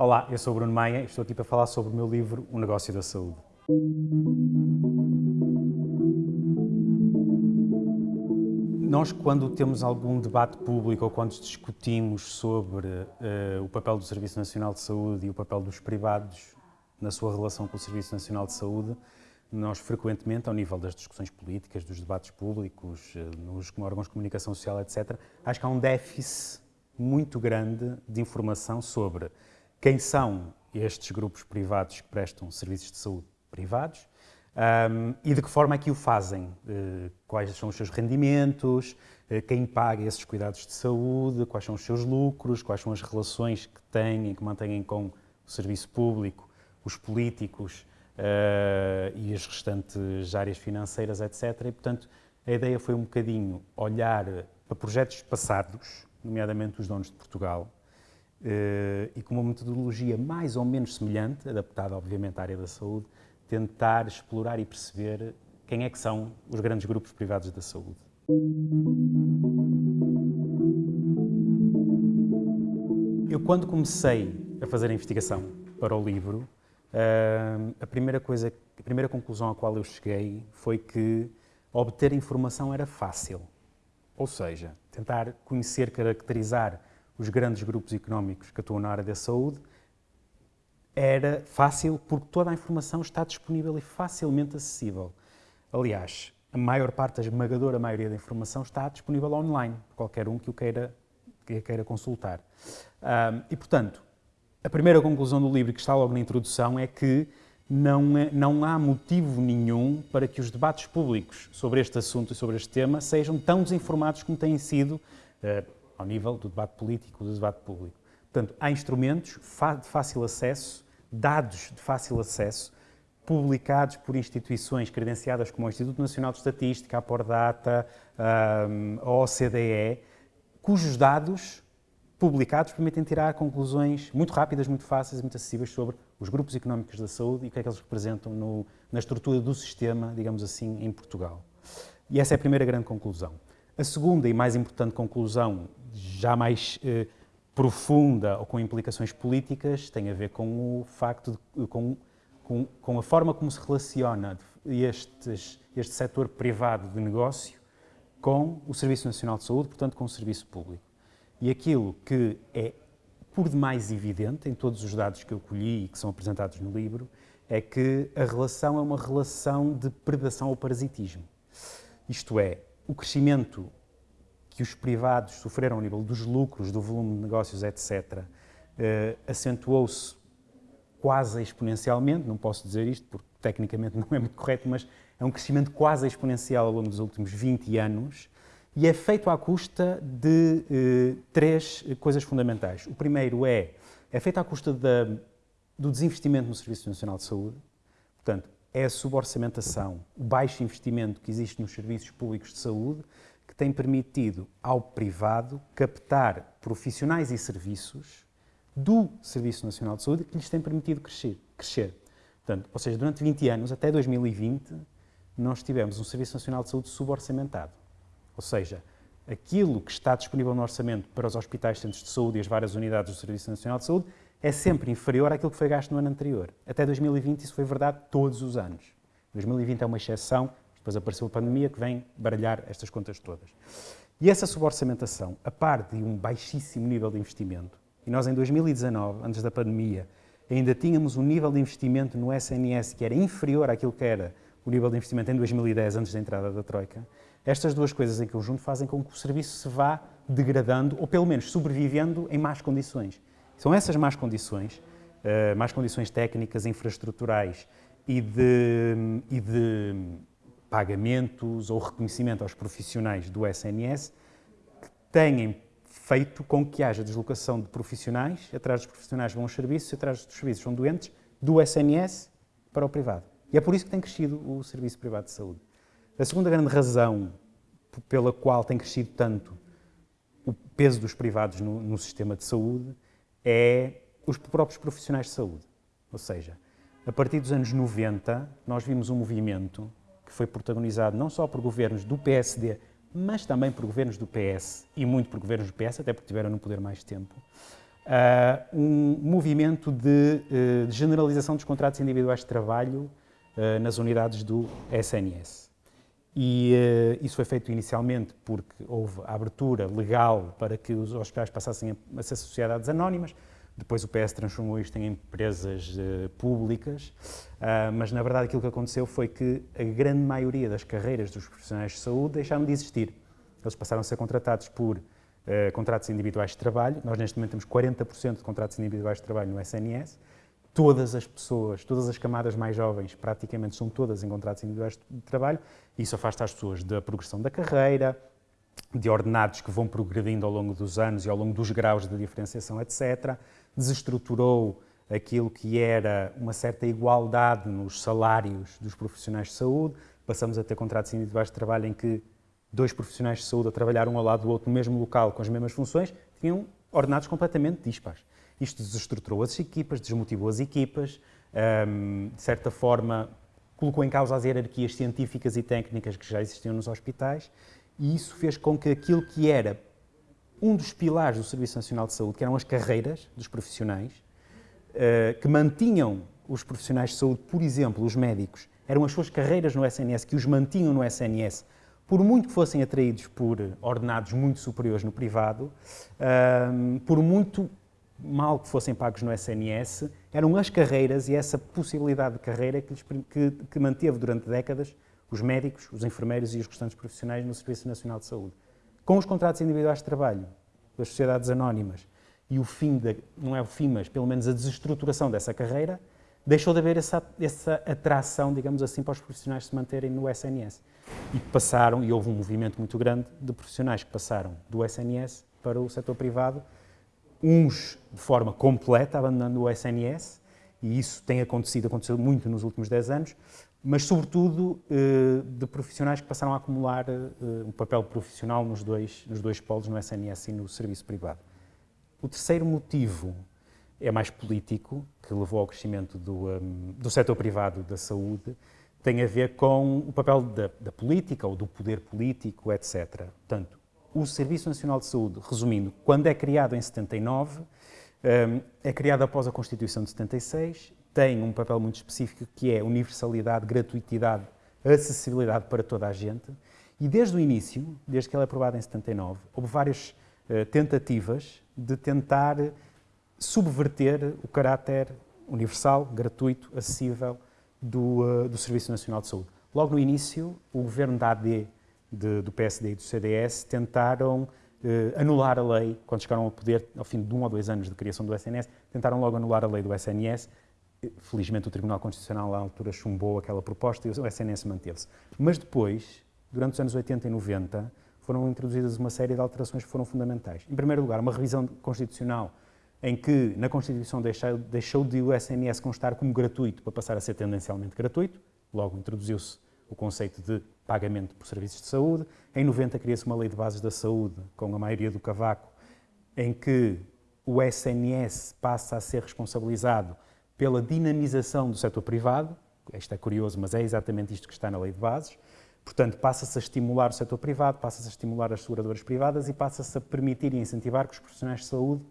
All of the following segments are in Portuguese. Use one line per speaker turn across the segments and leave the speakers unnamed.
Olá, eu sou o Bruno Maia e estou aqui para falar sobre o meu livro O Negócio da Saúde. Nós, quando temos algum debate público ou quando discutimos sobre uh, o papel do Serviço Nacional de Saúde e o papel dos privados na sua relação com o Serviço Nacional de Saúde, nós frequentemente, ao nível das discussões políticas, dos debates públicos, uh, nos órgãos de comunicação social, etc., acho que há um déficit muito grande de informação sobre quem são estes grupos privados que prestam serviços de saúde privados? Um, e de que forma é que o fazem, uh, quais são os seus rendimentos, uh, quem paga esses cuidados de saúde, quais são os seus lucros, quais são as relações que têm e que mantêm com o serviço público, os políticos uh, e as restantes áreas financeiras, etc. E, portanto, a ideia foi um bocadinho olhar para projetos passados, nomeadamente os donos de Portugal, eh, e com uma metodologia mais ou menos semelhante, adaptada obviamente à área da saúde, tentar explorar e perceber quem é que são os grandes grupos privados da saúde. Eu quando comecei a fazer a investigação para o livro, eh, a primeira coisa, a primeira conclusão à qual eu cheguei foi que obter informação era fácil. Ou seja, tentar conhecer, caracterizar os grandes grupos económicos que atuam na área da saúde, era fácil porque toda a informação está disponível e facilmente acessível. Aliás, a maior parte, a esmagadora maioria da informação está disponível online, qualquer um que o queira, que a queira consultar. Um, e, portanto, a primeira conclusão do livro, que está logo na introdução, é que não, é, não há motivo nenhum para que os debates públicos sobre este assunto e sobre este tema sejam tão desinformados como têm sido uh, ao nível do debate político, do debate público. Portanto, há instrumentos de fácil acesso, dados de fácil acesso, publicados por instituições credenciadas como o Instituto Nacional de Estatística, a Pordata, a OCDE, cujos dados publicados permitem tirar conclusões muito rápidas, muito fáceis e muito acessíveis sobre os grupos económicos da saúde e o que é que eles representam no, na estrutura do sistema, digamos assim, em Portugal. E essa é a primeira grande conclusão. A segunda e mais importante conclusão já mais eh, profunda ou com implicações políticas tem a ver com o facto de, com, com, com, a forma como se relaciona estes, este setor privado de negócio com o Serviço Nacional de Saúde, portanto com o serviço público. E aquilo que é por demais evidente em todos os dados que eu colhi e que são apresentados no livro é que a relação é uma relação de predação ou parasitismo. Isto é, o crescimento que os privados sofreram ao nível dos lucros, do volume de negócios, etc., eh, acentuou-se quase exponencialmente, não posso dizer isto porque tecnicamente não é muito correto, mas é um crescimento quase exponencial ao longo dos últimos 20 anos e é feito à custa de eh, três coisas fundamentais. O primeiro é, é feito à custa da, do desinvestimento no Serviço Nacional de Saúde, portanto, é a suborçamentação, o baixo investimento que existe nos serviços públicos de saúde, tem permitido ao privado captar profissionais e serviços do Serviço Nacional de Saúde que lhes tem permitido crescer. crescer. Portanto, ou seja, durante 20 anos, até 2020, nós tivemos um Serviço Nacional de Saúde suborçamentado. Ou seja, aquilo que está disponível no orçamento para os hospitais, centros de saúde e as várias unidades do Serviço Nacional de Saúde é sempre inferior àquilo que foi gasto no ano anterior. Até 2020 isso foi verdade todos os anos. 2020 é uma exceção, depois apareceu a pandemia que vem baralhar estas contas todas. E essa suborçamentação, a par de um baixíssimo nível de investimento, e nós em 2019, antes da pandemia, ainda tínhamos um nível de investimento no SNS que era inferior àquilo que era o nível de investimento em 2010, antes da entrada da Troika, estas duas coisas em conjunto fazem com que o serviço se vá degradando, ou pelo menos sobrevivendo em más condições. São essas más condições, uh, más condições técnicas, infraestruturais e de, e de pagamentos ou reconhecimento aos profissionais do SNS que têm feito com que haja deslocação de profissionais, atrás dos profissionais vão os serviços, atrás dos serviços vão doentes, do SNS para o privado. E é por isso que tem crescido o serviço privado de saúde. A segunda grande razão pela qual tem crescido tanto o peso dos privados no, no sistema de saúde é os próprios profissionais de saúde. Ou seja, a partir dos anos 90, nós vimos um movimento que foi protagonizado não só por governos do PSD, mas também por governos do PS e muito por governos do PS, até porque tiveram no poder mais tempo, uh, um movimento de, uh, de, generalização dos contratos individuais de trabalho uh, nas unidades do SNS. E isso foi feito inicialmente porque houve a abertura legal para que os hospitais passassem a, a ser sociedades anónimas, depois o PS transformou isto em empresas uh, públicas, uh, mas na verdade aquilo que aconteceu foi que a grande maioria das carreiras dos profissionais de saúde deixaram de existir. Eles passaram a ser contratados por uh, contratos individuais de trabalho. Nós, neste momento, temos 40% de contratos individuais de trabalho no SNS. Todas as pessoas, todas as camadas mais jovens, praticamente são todas em contratos individuais de trabalho. Isso afasta as pessoas da progressão da carreira, de ordenados que vão progredindo ao longo dos anos e ao longo dos graus de diferenciação, etc. Desestruturou aquilo que era uma certa igualdade nos salários dos profissionais de saúde. Passamos a ter contratos individuais de trabalho em que dois profissionais de saúde a trabalhar um ao lado do outro no mesmo local com as mesmas funções, tinham ordenados completamente dispares. Isto desestruturou as equipas, desmotivou as equipas, um, de certa forma colocou em causa as hierarquias científicas e técnicas que já existiam nos hospitais e isso fez com que aquilo que era um dos pilares do Serviço Nacional de Saúde, que eram as carreiras dos profissionais, uh, que mantinham os profissionais de saúde, por exemplo, os médicos, eram as suas carreiras no SNS que os mantinham no SNS por muito que fossem atraídos por ordenados muito superiores no privado, um, por muito mal que fossem pagos no SNS, eram as carreiras e essa possibilidade de carreira que, que, que manteve durante décadas os médicos, os enfermeiros e os restantes profissionais no Serviço Nacional de Saúde. Com os contratos individuais de trabalho das sociedades anónimas e o fim, de, não é o fim, mas pelo menos a desestruturação dessa carreira, deixou de haver essa, essa atração, digamos assim, para os profissionais se manterem no SNS. E passaram, e houve um movimento muito grande de profissionais que passaram do SNS para o setor privado, uns de forma completa, abandonando o SNS, e isso tem acontecido, aconteceu muito nos últimos 10 anos, mas sobretudo eh, de profissionais que passaram a acumular eh, um papel profissional nos dois, nos dois polos, no SNS e no serviço privado. O terceiro motivo é mais político, que levou ao crescimento do, um, do setor privado da saúde, tem a ver com o papel da, da, política ou do poder político, etc. Portanto, o Serviço Nacional de Saúde, resumindo, quando é criado em 79, um, é criado após a Constituição de 76, tem um papel muito específico que é universalidade, gratuitidade, acessibilidade para toda a gente. E desde o início, desde que ela é aprovada em 79, houve várias uh, tentativas de tentar subverter o caráter universal, gratuito, acessível do, uh, do Serviço Nacional de Saúde. Logo no início, o governo da AD, de, do PSD e do CDS, tentaram uh, anular a lei, quando chegaram ao poder, ao fim de um ou dois anos de criação do SNS, tentaram logo anular a lei do SNS. Felizmente, o Tribunal Constitucional, à altura, chumbou aquela proposta e o SNS manteve-se. Mas depois, durante os anos 80 e 90, foram introduzidas uma série de alterações que foram fundamentais. Em primeiro lugar, uma revisão constitucional em que na Constituição deixou, deixou de o SNS constar como gratuito para passar a ser tendencialmente gratuito, logo introduziu-se o conceito de pagamento por serviços de saúde. Em 90 cria-se uma lei de bases da saúde, com a maioria do cavaco, em que o SNS passa a ser responsabilizado pela dinamização do setor privado. Isto é curioso, mas é exatamente isto que está na lei de bases. Portanto, passa-se a estimular o setor privado, passa-se a estimular as seguradoras privadas e passa-se a permitir e incentivar que os profissionais de saúde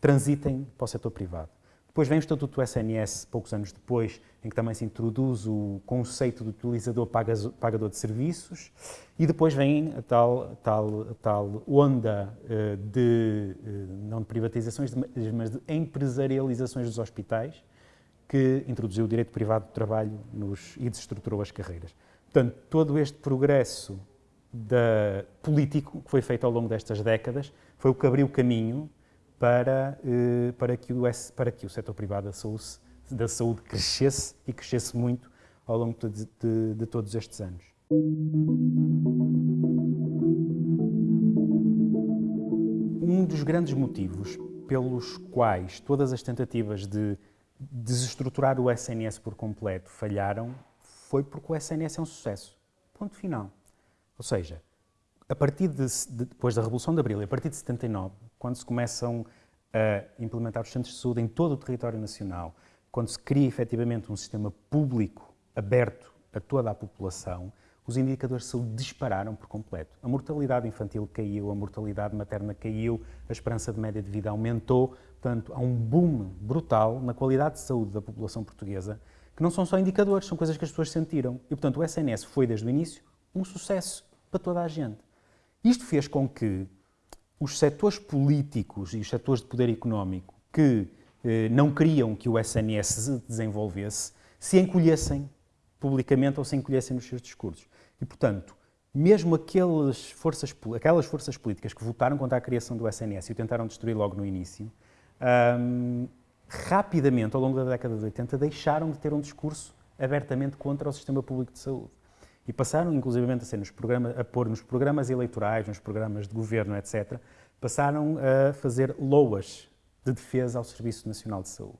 transitem para o setor privado. Depois vem o Estatuto do SNS, poucos anos depois, em que também se introduz o conceito do utilizador pagador de serviços, e depois vem a tal, tal, tal onda uh, de, uh, não de privatizações, mas de empresarializações dos hospitais, que introduziu o direito privado do trabalho nos, e desestruturou as carreiras. Portanto, todo este progresso da, político que foi feito ao longo destas décadas foi o que abriu caminho para, eh, para, que, o, para que o setor privado da saúde, da saúde crescesse e crescesse muito ao longo de, de, de todos estes anos. Um dos grandes motivos pelos quais todas as tentativas de desestruturar o SNS por completo falharam foi porque o SNS é um sucesso. Ponto final. Ou seja, a partir de, de, depois da Revolução de Abril, a partir de 79, quando se começam a implementar os centros de saúde em todo o território nacional, quando se cria efetivamente um sistema público aberto a toda a população, os indicadores de saúde dispararam por completo. A mortalidade infantil caiu, a mortalidade materna caiu, a esperança de média de vida aumentou. Portanto, há um boom brutal na qualidade de saúde da população portuguesa, que não são só indicadores, são coisas que as pessoas sentiram. E, portanto, o SNS foi, desde o início, um sucesso para toda a gente. Isto fez com que os setores políticos e os setores de poder económico que eh, não queriam que o SNS se desenvolvesse se encolhessem publicamente ou se encolhessem nos seus discursos. E, portanto, mesmo aquelas forças, aquelas forças políticas que votaram contra a criação do SNS e o tentaram destruir logo no início, um, rapidamente, ao longo da década de 80, deixaram de ter um discurso abertamente contra o sistema público de saúde. E passaram, inclusivamente, a, ser nos programas, a pôr nos programas eleitorais, nos programas de governo, etc., passaram a fazer loas de defesa ao Serviço Nacional de Saúde.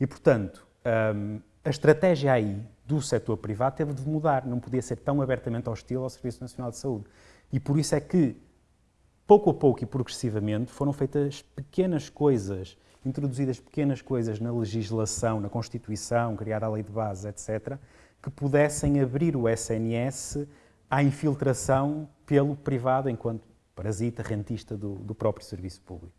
E, portanto, um, a estratégia aí do setor privado teve de mudar, não podia ser tão abertamente hostil ao Serviço Nacional de Saúde. E por isso é que, pouco a pouco e progressivamente, foram feitas pequenas coisas, introduzidas pequenas coisas na legislação, na Constituição, criada a lei de base, etc., que pudessem abrir o SNS à infiltração pelo privado enquanto parasita, rentista do, do próprio serviço público.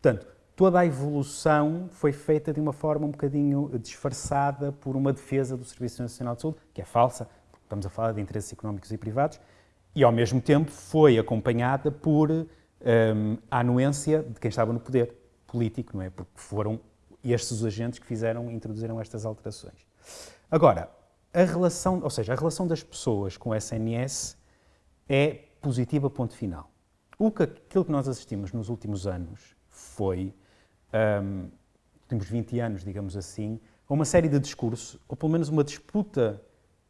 Portanto, toda a evolução foi feita de uma forma um bocadinho disfarçada por uma defesa do Serviço Nacional de Saúde, que é falsa, estamos a falar de interesses económicos e privados, e ao mesmo tempo foi acompanhada por um, a anuência de quem estava no poder político, não é? Porque foram estes os agentes que fizeram, introduziram estas alterações. Agora, a relação, ou seja, a relação das pessoas com o SNS é positiva, ponto final. O que, aquilo que nós assistimos nos últimos anos foi um, últimos 20 anos, digamos assim, a uma série de discursos, ou pelo menos uma disputa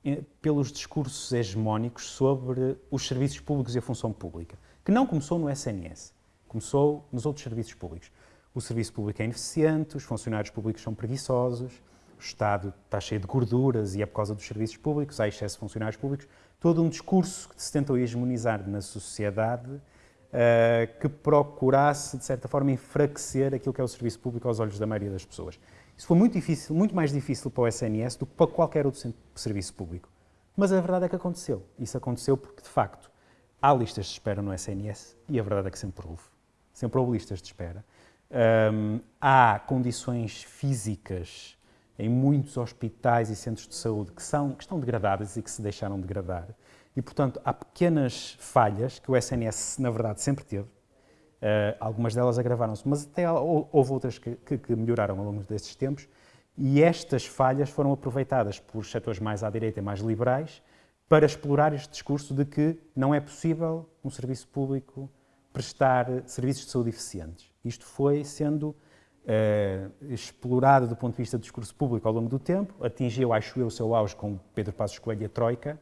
eh, pelos discursos hegemónicos sobre os serviços públicos e a função pública, que não começou no SNS, começou nos outros serviços públicos. O serviço público é ineficiente, os funcionários públicos são preguiçosos, o Estado está cheio de gorduras e é por causa dos serviços públicos, há excesso de funcionários públicos. Todo um discurso que se tentou hegemonizar na sociedade uh, que procurasse, de certa forma, enfraquecer aquilo que é o serviço público aos olhos da maioria das pessoas. Isso foi muito difícil, muito mais difícil para o SNS do que para qualquer outro serviço público. Mas a verdade é que aconteceu. Isso aconteceu porque, de facto, há listas de espera no SNS e a verdade é que sempre houve. Sempre houve listas de espera. Um, há condições físicas em muitos hospitais e centros de saúde que, são, que estão degradadas e que se deixaram degradar. E, portanto, há pequenas falhas que o SNS, na verdade, sempre teve. Uh, algumas delas agravaram-se, mas até houve outras que, que, que, melhoraram ao longo destes tempos. E estas falhas foram aproveitadas por setores mais à direita e mais liberais para explorar este discurso de que não é possível um serviço público prestar serviços de saúde eficientes. Isto foi sendo uh, explorado do ponto de vista do discurso público ao longo do tempo, atingiu, acho eu, o seu auge com Pedro Passos Coelho e a Troika,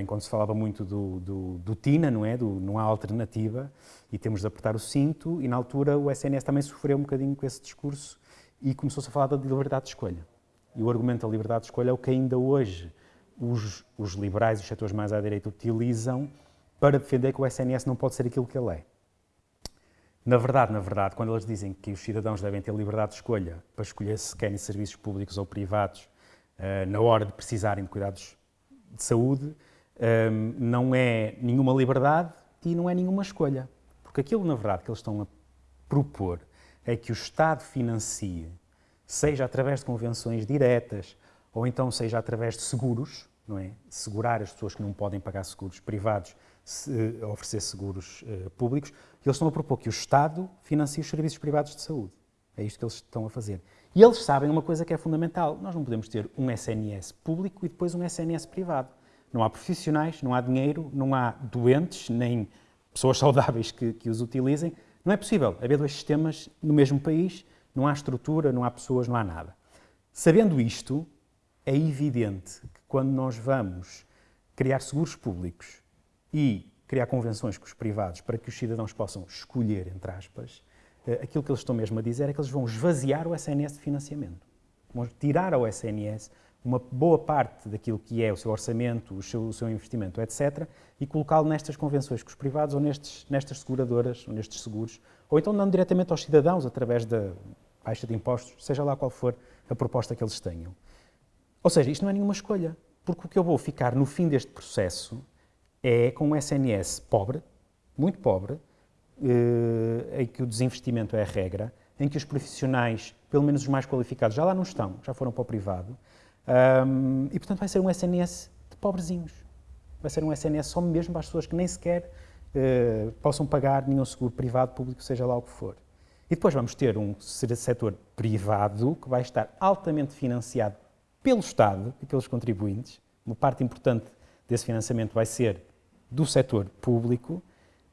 enquanto se falava muito do, do, do, TINA, não é? Do, não há alternativa e temos de apertar o cinto, e na altura o SNS também sofreu um bocadinho com esse discurso e começou-se a falar da liberdade de escolha. E o argumento da liberdade de escolha é o que ainda hoje os, os liberais os setores mais à direita utilizam para defender que o SNS não pode ser aquilo que ele é. Na verdade, na verdade, quando eles dizem que os cidadãos devem ter liberdade de escolha para escolher se querem serviços públicos ou privados uh, na hora de precisarem de cuidados de saúde, um, não é nenhuma liberdade e não é nenhuma escolha. Porque aquilo, na verdade, que eles estão a propor é que o Estado financie, seja através de convenções diretas ou então seja através de seguros, não é? Segurar as pessoas que não podem pagar seguros privados, se, oferecer seguros uh, públicos. Eles estão a propor que o Estado financie os serviços privados de saúde. É isto que eles estão a fazer. E eles sabem uma coisa que é fundamental: nós não podemos ter um SNS público e depois um SNS privado. Não há profissionais, não há dinheiro, não há doentes, nem pessoas saudáveis que, que os utilizem. Não é possível haver dois sistemas no mesmo país, não há estrutura, não há pessoas, não há nada. Sabendo isto, é evidente que quando nós vamos criar seguros públicos e criar convenções com os privados para que os cidadãos possam escolher, entre aspas, eh, aquilo que eles estão mesmo a dizer é que eles vão esvaziar o SNS de financiamento. Vão tirar ao SNS uma boa parte daquilo que é o seu orçamento, o seu, o seu investimento, etc., e colocá-lo nestas convenções com os privados ou nestes, nestas seguradoras, ou nestes seguros, ou então dando diretamente aos cidadãos através da baixa de impostos, seja lá qual for a proposta que eles tenham. Ou seja, isto não é nenhuma escolha, Porque o que eu vou ficar no fim deste processo é com um SNS pobre, muito pobre, eh, em que o desinvestimento é a regra, em que os profissionais, pelo menos os mais qualificados, já lá não estão, já foram para o privado, um, e portanto vai ser um SNS de pobrezinhos. Vai ser um SNS só mesmo para as pessoas que nem sequer uh, possam pagar nenhum seguro privado, público, seja lá o que for. E depois vamos ter um setor privado que vai estar altamente financiado pelo Estado e pelos contribuintes. Uma parte importante desse financiamento vai ser do setor público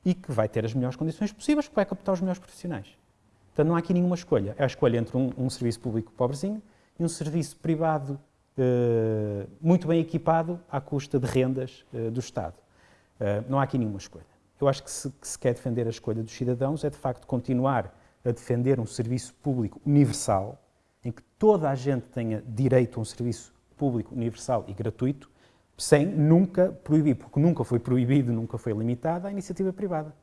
e que vai ter as melhores condições possíveis, que vai captar os melhores profissionais. Portanto, não há aqui nenhuma escolha. É a escolha entre um, um serviço público pobrezinho e um serviço privado muito bem equipado à custa de rendas uh, do Estado. Uh, não há aqui nenhuma escolha. Eu acho que se, que se quer defender a escolha dos cidadãos é, de facto, continuar a defender um serviço público universal, em que toda a gente tenha direito a um serviço público universal e gratuito, sem nunca proibir, porque nunca foi proibido, nunca foi limitada a iniciativa privada.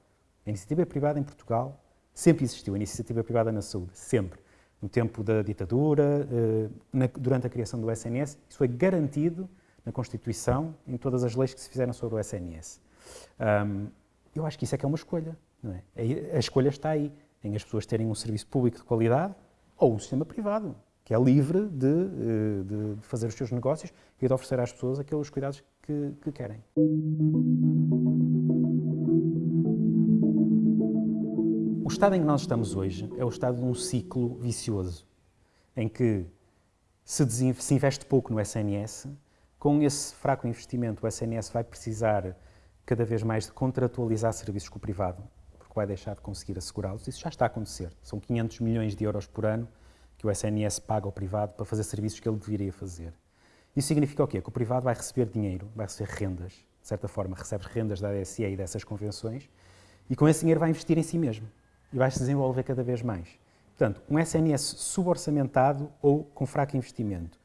A iniciativa privada em Portugal sempre existiu, a iniciativa privada na saúde, sempre. No tempo da ditadura, eh, durante a criação do SNS, isso foi garantido na Constituição, em todas as leis que se fizeram sobre o SNS. eu acho que isso é que é uma escolha. É? A escolha está aí, em as pessoas terem um serviço público de qualidade ou um sistema privado, que é livre de, eh, de, de, fazer os seus negócios e de oferecer às pessoas aqueles cuidados que, que querem. Estado em que nós estamos hoje é o estado de um ciclo vicioso, em que se, investe pouco no SNS, com esse fraco investimento o SNS vai precisar cada vez mais de contratualizar serviços com o privado, porque vai deixar de conseguir assegurá-los. Isso já está a acontecer. São 500 milhões de euros por ano que o SNS paga ao privado para fazer serviços que ele deveria fazer. Isso significa o quê? Que o privado vai receber dinheiro, vai receber rendas, de certa forma, recebe rendas da ADSE e dessas convenções, e com esse dinheiro vai investir em si mesmo e vai se desenvolver cada vez mais. Portanto, um SNS suborçamentado ou com fraco investimento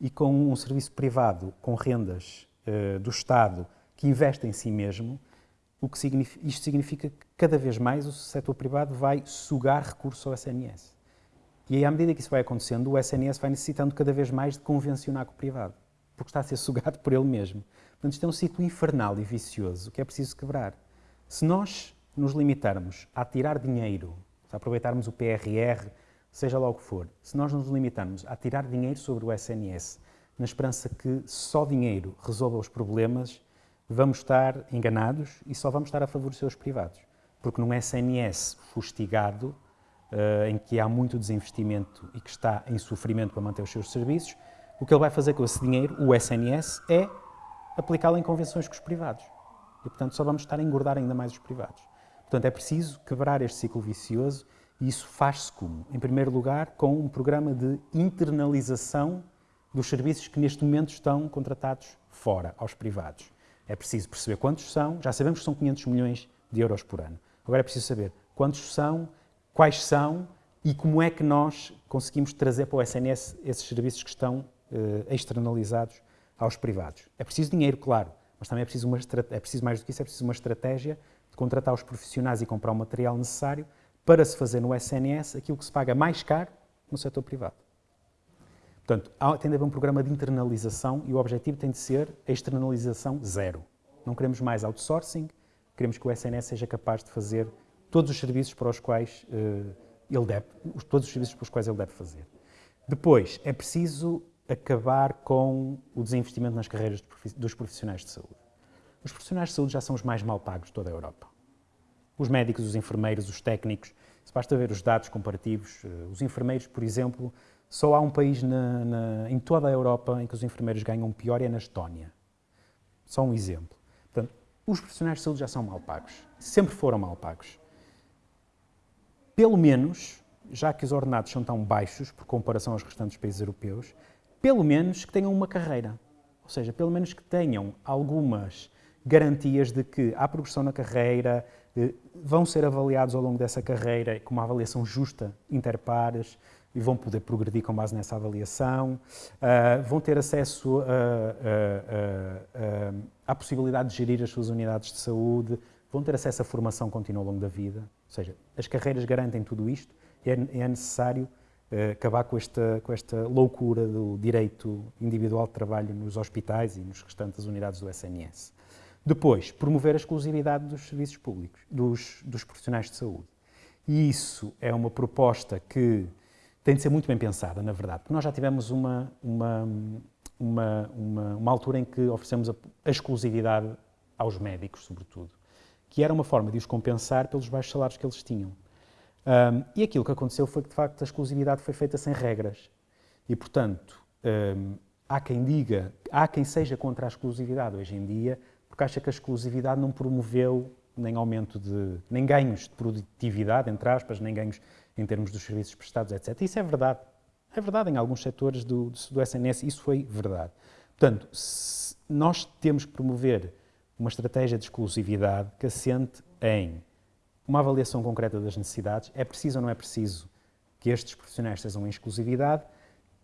e com um serviço privado com rendas uh, do Estado que investe em si mesmo, o que significa, isto significa que cada vez mais o setor privado vai sugar recursos ao SNS. E aí, à medida que isso vai acontecendo, o SNS vai necessitando cada vez mais de convencionar com o privado, porque está a ser sugado por ele mesmo. Portanto, isto é um ciclo infernal e vicioso que é preciso quebrar. Se nós nos limitarmos a tirar dinheiro, a aproveitarmos o PRR, seja lá o que for, se nós nos limitarmos a tirar dinheiro sobre o SNS, na esperança que só dinheiro resolva os problemas, vamos estar enganados e só vamos estar a favorecer os privados. Porque num SNS fustigado, uh, em que há muito desinvestimento e que está em sofrimento para manter os seus serviços, o que ele vai fazer com esse dinheiro, o SNS, é aplicá-lo em convenções com os privados. E, portanto, só vamos estar a engordar ainda mais os privados. Portanto, é preciso quebrar este ciclo vicioso e isso faz-se como? Em primeiro lugar, com um programa de internalização dos serviços que neste momento estão contratados fora, aos privados. É preciso perceber quantos são, já sabemos que são 500 milhões de euros por ano. Agora é preciso saber quantos são, quais são e como é que nós conseguimos trazer para o SNS esses serviços que estão uh, externalizados aos privados. É preciso dinheiro, claro, mas também é preciso, uma, é preciso mais do que isso, é preciso uma estratégia contratar os profissionais e comprar o material necessário para se fazer no SNS aquilo que se paga mais caro no setor privado. Portanto, tem de haver um programa de internalização e o objetivo tem de ser a externalização zero. Não queremos mais outsourcing, queremos que o SNS seja capaz de fazer todos os serviços para os quais uh, ele deve, todos os serviços para os quais ele deve fazer. Depois, é preciso acabar com o desinvestimento nas carreiras dos profissionais de saúde. Os profissionais de saúde já são os mais mal pagos de toda a Europa. Os médicos, os enfermeiros, os técnicos, se basta ver os dados comparativos, eh, os enfermeiros, por exemplo, só há um país na, na, em toda a Europa em que os enfermeiros ganham pior, é na Estónia. Só um exemplo. Portanto, os profissionais de saúde já são mal pagos. Sempre foram mal pagos pelo menos, já que os ordenados são tão baixos por comparação aos restantes países europeus, pelo menos que tenham uma carreira. Ou seja, pelo menos que tenham algumas garantias de que há progressão na carreira, vão ser avaliados ao longo dessa carreira com uma avaliação justa interpares e vão poder progredir com base nessa avaliação, uh, vão ter acesso a, à possibilidade de gerir as suas unidades de saúde, vão ter acesso à formação contínua ao longo da vida, ou seja, as carreiras garantem tudo isto e é, é necessário uh, acabar com esta, com esta loucura do direito individual de trabalho nos hospitais e nos restantes unidades do SNS. Depois, promover a exclusividade dos serviços públicos, dos, dos profissionais de saúde. E isso é uma proposta que tem de ser muito bem pensada, na verdade, porque nós já tivemos uma, uma, uma, uma, uma altura em que oferecemos a, a exclusividade aos médicos, sobretudo, que era uma forma de os compensar pelos baixos salários que eles tinham. Um, e aquilo que aconteceu foi que, de facto, a exclusividade foi feita sem regras. E, portanto, um, há quem diga, há quem seja contra a exclusividade hoje em dia, porque acha que a exclusividade não promoveu nem aumento de, nem ganhos de produtividade, entre aspas, nem ganhos em termos dos serviços prestados, etc. Isso é verdade. É verdade em alguns setores do, do SNS, isso foi verdade. Portanto, nós temos que promover uma estratégia de exclusividade que assente em uma avaliação concreta das necessidades. É preciso ou não é preciso que estes profissionais sejam em exclusividade,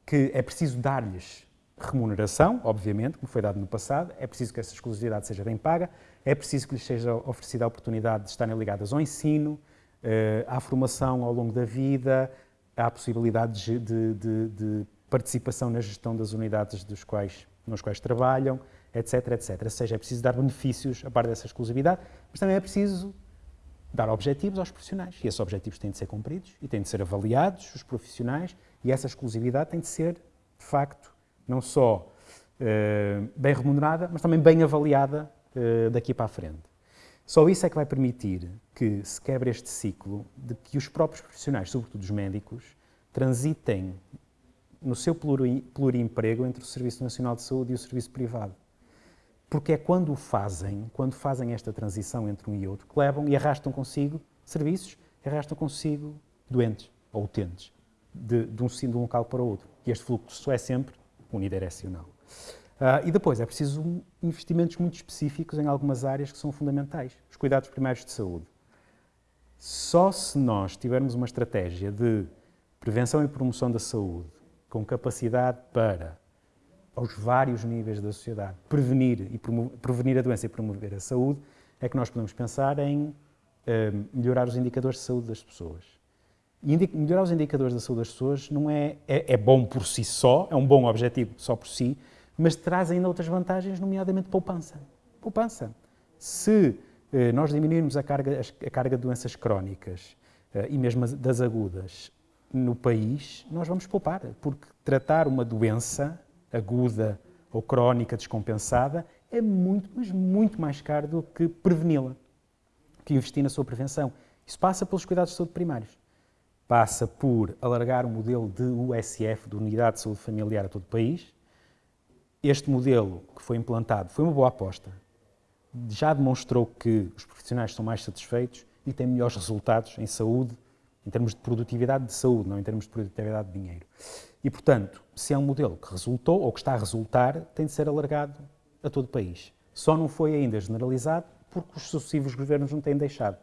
que é preciso dar-lhes remuneração, obviamente, como foi dado no passado, é preciso que essa exclusividade seja bem paga, é preciso que lhes seja oferecida a oportunidade de estarem ligadas ao ensino, eh, à formação ao longo da vida, à possibilidade de, de, de participação na gestão das unidades dos quais, nos quais trabalham, etc, etc. Ou seja, é preciso dar benefícios a par dessa exclusividade, mas também é preciso dar objetivos aos profissionais. E esses objetivos têm de ser cumpridos e têm de ser avaliados, os profissionais, e essa exclusividade tem de ser, de facto, não só uh, bem remunerada, mas também bem avaliada uh, daqui para a frente. Só isso é que vai permitir que se quebre este ciclo de que os próprios profissionais, sobretudo os médicos, transitem no seu pluriemprego entre o Serviço Nacional de Saúde e o serviço privado porque é quando o fazem, quando fazem esta transição entre um e outro, que levam e arrastam consigo serviços, arrastam consigo doentes ou utentes, de, de, um, de um local para o outro. E este fluxo é sempre unidirecional. Uh, e depois é preciso investimentos muito específicos em algumas áreas que são fundamentais. Os cuidados primários de saúde. Só se nós tivermos uma estratégia de prevenção e promoção da saúde com capacidade para aos vários níveis da sociedade, prevenir, e prevenir a doença e promover a saúde, é que nós podemos pensar em uh, melhorar os indicadores de saúde das pessoas. Melhorar os indicadores da saúde das pessoas não é, é, é, bom por si só, é um bom objetivo só por si, mas traz ainda outras vantagens, nomeadamente poupança. Poupança. Se uh, nós diminuirmos a carga, a carga de doenças crónicas uh, e mesmo das agudas no país, nós vamos poupar, porque tratar uma doença aguda ou crónica descompensada, é muito, mas muito mais caro do que preveni-la, que investir na sua prevenção. Isso passa pelos cuidados de saúde primários. Passa por alargar o modelo de USF, de Unidade de Saúde Familiar, a todo o país. Este modelo que foi implantado foi uma boa aposta. Já demonstrou que os profissionais são mais satisfeitos e têm melhores resultados em saúde, em termos de produtividade de saúde, não em termos de produtividade de dinheiro. E, portanto, se é um modelo que resultou ou que está a resultar, tem de ser alargado a todo o país. Só não foi ainda generalizado porque os sucessivos governos não têm deixado,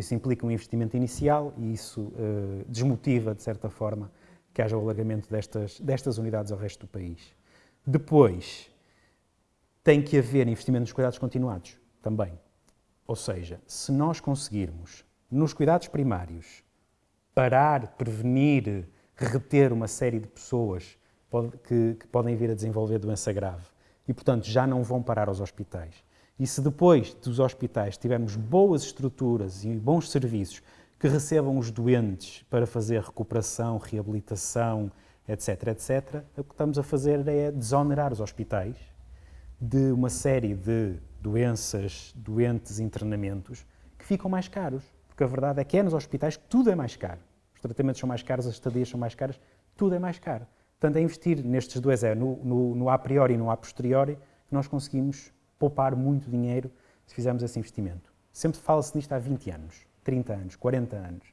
isso implica um investimento inicial e isso uh, desmotiva, de certa forma, que haja o alargamento destas, destas unidades ao resto do país. Depois, tem que haver investimento nos cuidados continuados também. Ou seja, se nós conseguirmos, nos cuidados primários, parar, prevenir, reter uma série de pessoas que, que podem vir a desenvolver doença grave e, portanto, já não vão parar aos hospitais. E se depois dos hospitais tivermos boas estruturas e bons serviços que recebam os doentes para fazer recuperação, reabilitação, etc., etc., o que estamos a fazer é desonerar os hospitais de uma série de doenças, doentes, internamentos que ficam mais caros. Porque a verdade é que é nos hospitais que tudo é mais caro tratamentos são mais caros, as estadias são mais caras, tudo é mais caro. Portanto, é investir nestes dois, é no, no, no a priori e no a posteriori, que nós conseguimos poupar muito dinheiro se fizermos esse investimento. Sempre fala-se nisto há 20 anos, 30 anos, 40 anos,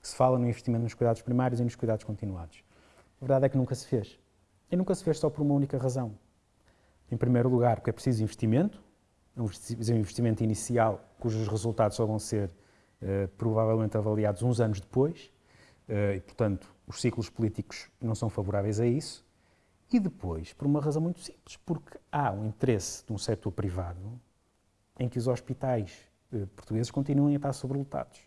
que se fala no investimento nos cuidados primários e nos cuidados continuados. A verdade é que nunca se fez. E nunca se fez só por uma única razão. Em primeiro lugar, porque é preciso investimento, é um investimento inicial cujos resultados só vão ser uh, provavelmente avaliados uns anos depois. Eh, e, portanto, os ciclos políticos não são favoráveis a isso. E depois, por uma razão muito simples, porque há um interesse de um setor privado em que os hospitais eh, portugueses continuem a estar sobrelotados.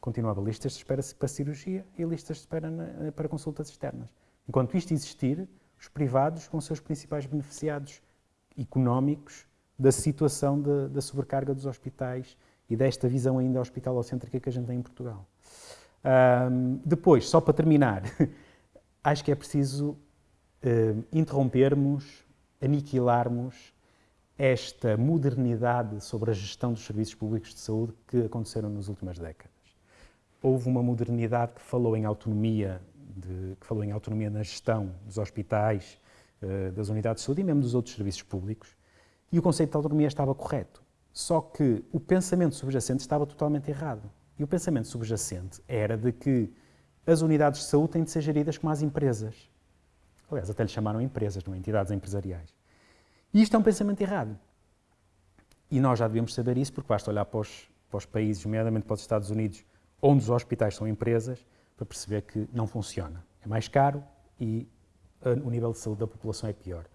continuava listas de espera para cirurgia e listas de espera na, para consultas externas. Enquanto isto existir, os privados vão ser os principais beneficiados económicos da situação de, da sobrecarga dos hospitais e desta visão ainda hospitalocêntrica que a gente tem em Portugal. Um, depois, só para terminar, acho que é preciso uh, interrompermos, aniquilarmos esta modernidade sobre a gestão dos serviços públicos de saúde que aconteceram nas últimas décadas. Houve uma modernidade que falou em autonomia, de, que falou em autonomia na gestão dos hospitais, uh, das unidades de saúde e mesmo dos outros serviços públicos, e o conceito de autonomia estava correto. Só que o pensamento subjacente estava totalmente errado. E o pensamento subjacente era de que as unidades de saúde têm de ser geridas como as empresas. Aliás, até lhe chamaram empresas, não é? entidades empresariais. E isto é um pensamento errado. E nós já devíamos saber isso, porque basta olhar para os, para os países, nomeadamente para os Estados Unidos, onde os hospitais são empresas, para perceber que não funciona. É mais caro e o nível de saúde da população é pior.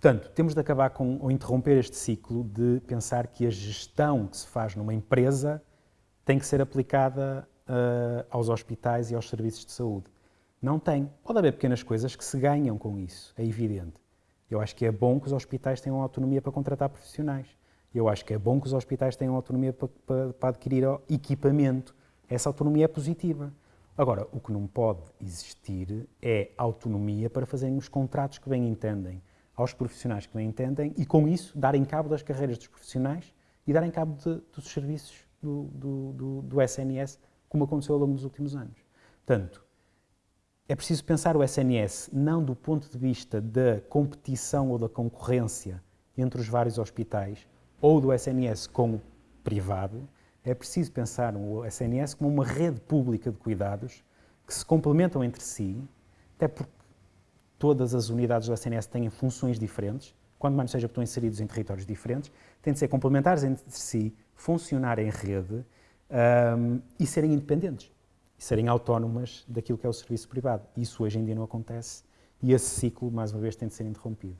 Portanto, temos de acabar com, ou interromper este ciclo de pensar que a gestão que se faz numa empresa tem que ser aplicada uh, aos hospitais e aos serviços de saúde. Não tem. Pode haver pequenas coisas que se ganham com isso, é evidente. Eu acho que é bom que os hospitais tenham autonomia para contratar profissionais. Eu acho que é bom que os hospitais tenham autonomia para, para, para adquirir equipamento. Essa autonomia é positiva. Agora, o que não pode existir é autonomia para fazerem os contratos que bem entendem, aos profissionais que bem entendem e, com isso, darem cabo das carreiras dos profissionais e darem cabo de, dos serviços do, do, do, do SNS, como aconteceu ao longo dos últimos anos. Portanto, é preciso pensar o SNS não do ponto de vista da competição ou da concorrência entre os vários hospitais ou do SNS com o privado. É preciso pensar o SNS como uma rede pública de cuidados que se complementam entre si, até porque todas as unidades do SNS têm funções diferentes, quando mais seja estão inseridos em territórios diferentes, têm de ser complementares entre si, funcionar em rede um, e serem independentes, e serem autónomas daquilo que é o serviço privado. Isso hoje em dia não acontece e esse ciclo, mais uma vez, tem de ser interrompido.